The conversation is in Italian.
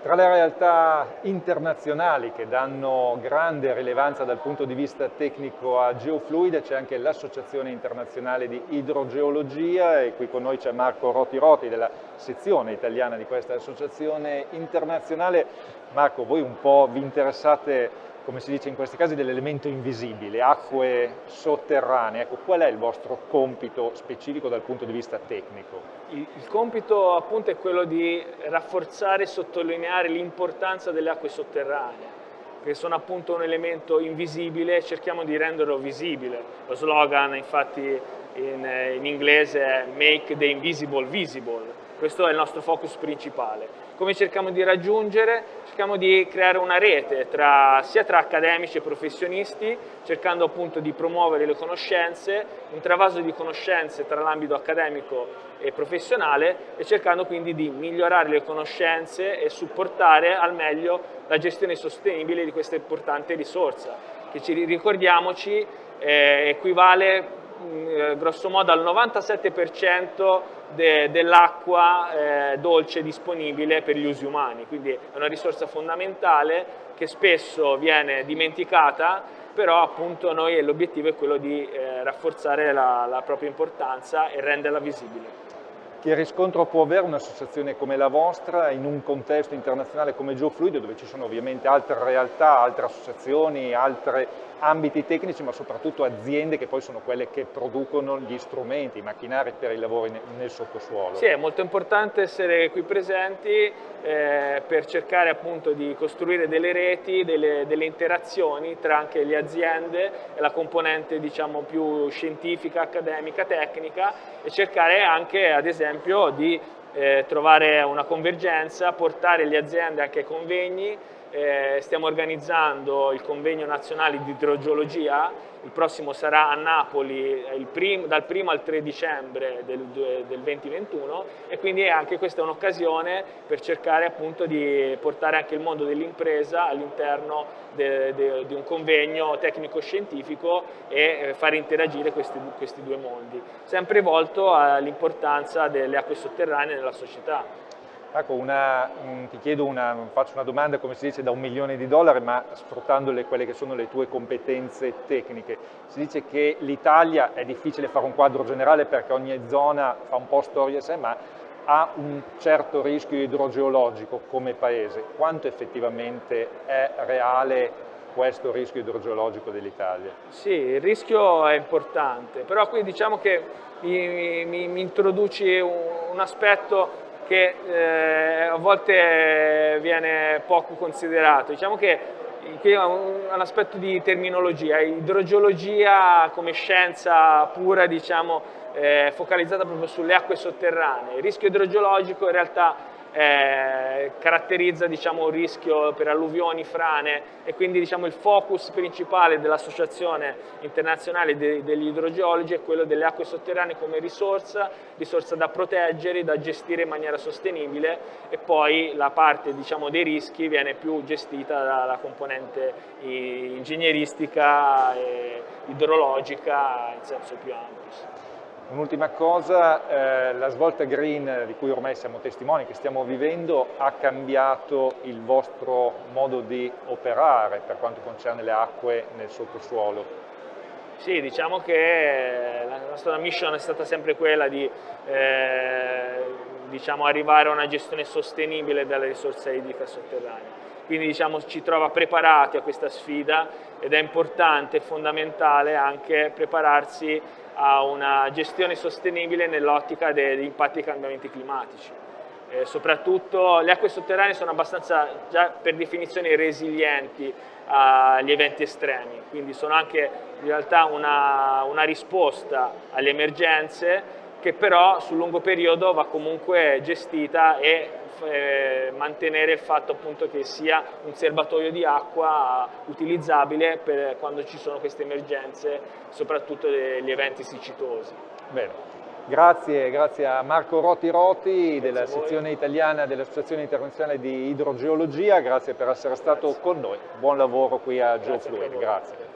Tra le realtà internazionali che danno grande rilevanza dal punto di vista tecnico a Geofluid c'è anche l'Associazione Internazionale di Idrogeologia e qui con noi c'è Marco Roti Roti della sezione italiana di questa associazione internazionale. Marco, voi un po' vi interessate come si dice in questi casi, dell'elemento invisibile, acque sotterranee. Ecco, qual è il vostro compito specifico dal punto di vista tecnico? Il, il compito appunto è quello di rafforzare e sottolineare l'importanza delle acque sotterranee che sono appunto un elemento invisibile e cerchiamo di renderlo visibile. Lo slogan infatti in, in inglese è Make the Invisible Visible, questo è il nostro focus principale. Come cerchiamo di raggiungere? Cerchiamo di creare una rete tra, sia tra accademici e professionisti, cercando appunto di promuovere le conoscenze, un travaso di conoscenze tra l'ambito accademico e professionale e cercando quindi di migliorare le conoscenze e supportare al meglio la gestione sostenibile di questa importante risorsa, che ci ricordiamoci eh, equivale eh, grosso modo al 97% de, dell'acqua eh, dolce disponibile per gli usi umani, quindi è una risorsa fondamentale che spesso viene dimenticata, però appunto noi l'obiettivo è quello di eh, rafforzare la, la propria importanza e renderla visibile. Che riscontro può avere un'associazione come la vostra in un contesto internazionale come GeoFluid dove ci sono ovviamente altre realtà, altre associazioni, altri ambiti tecnici ma soprattutto aziende che poi sono quelle che producono gli strumenti, i macchinari per i lavori nel sottosuolo? Sì, è molto importante essere qui presenti eh, per cercare appunto di costruire delle reti, delle, delle, interazioni tra anche le aziende e la componente diciamo più scientifica, accademica, tecnica e cercare anche ad esempio esempio di eh, trovare una convergenza, portare le aziende anche ai convegni, eh, stiamo organizzando il convegno nazionale di idrogeologia il prossimo sarà a Napoli prim, dal 1 al 3 dicembre del, del 2021 e quindi anche questa è un'occasione per cercare appunto di portare anche il mondo dell'impresa all'interno di un convegno tecnico-scientifico e eh, far interagire questi, questi due mondi, sempre volto all'importanza delle acque sotterranee nella società. Ecco, una, mm, ti chiedo una, faccio una domanda come si dice da un milione di dollari, ma sfruttando le, quelle che sono le tue competenze tecniche. Si dice che l'Italia è difficile fare un quadro generale perché ogni zona fa un po' storia a sé, ma ha un certo rischio idrogeologico come paese. Quanto effettivamente è reale questo rischio idrogeologico dell'Italia? Sì, il rischio è importante, però qui diciamo che mi, mi, mi introduci un, un aspetto che eh, a volte viene poco considerato. Diciamo che qui è un, un, aspetto di terminologia, idrogeologia come scienza pura, diciamo, eh, focalizzata proprio sulle acque sotterranee. Il rischio idrogeologico in realtà eh, caratterizza diciamo, un rischio per alluvioni, frane e quindi diciamo, il focus principale dell'Associazione Internazionale de degli Idrogeologi è quello delle acque sotterranee come risorsa, risorsa da proteggere, da gestire in maniera sostenibile e poi la parte diciamo, dei rischi viene più gestita dalla componente ingegneristica e idrologica in senso più ampio. Un'ultima cosa, eh, la svolta green di cui ormai siamo testimoni, che stiamo vivendo, ha cambiato il vostro modo di operare per quanto concerne le acque nel sottosuolo? Sì, diciamo che la nostra mission è stata sempre quella di eh, diciamo, arrivare a una gestione sostenibile della risorsa idrica sotterranea. Quindi diciamo, ci trova preparati a questa sfida ed è importante e fondamentale anche prepararsi a una gestione sostenibile nell'ottica degli impatti dei cambiamenti climatici. Eh, soprattutto le acque sotterranee sono abbastanza già per definizione resilienti agli eventi estremi, quindi sono anche in realtà una, una risposta alle emergenze che però sul lungo periodo va comunque gestita e eh, mantenere il fatto appunto che sia un serbatoio di acqua utilizzabile per quando ci sono queste emergenze, soprattutto gli eventi siccitosi. Bene. Grazie, grazie a Marco Roti Roti della sezione italiana dell'Associazione Internazionale di Idrogeologia, grazie per essere stato grazie. con noi. Buon lavoro qui a Geofluid, grazie.